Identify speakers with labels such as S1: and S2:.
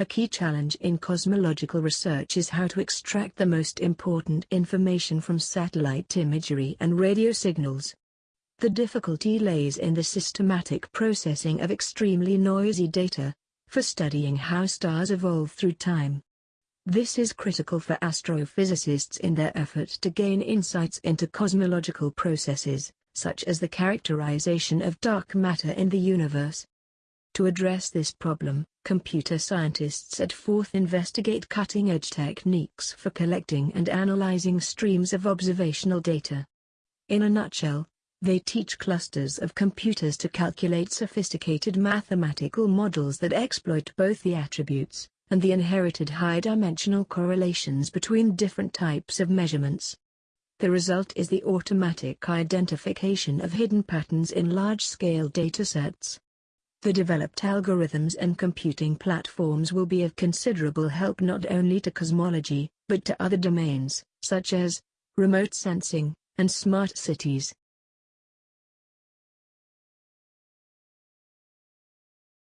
S1: A key challenge in cosmological research is how to extract the most important information from satellite imagery and radio signals. The difficulty lays in the systematic processing of extremely noisy data, for studying how stars evolve through time. This is critical for astrophysicists in their effort to gain insights into cosmological processes, such as the characterization of dark matter in the universe. To address this problem, computer scientists at Forth investigate cutting-edge techniques for collecting and analyzing streams of observational data. In a nutshell, they teach clusters of computers to calculate sophisticated mathematical models that exploit both the attributes and the inherited high-dimensional correlations between different types of measurements. The result is the automatic identification of hidden patterns in large-scale datasets. The developed algorithms and computing platforms will be of considerable help not only to cosmology, but to other domains, such as remote sensing and smart cities.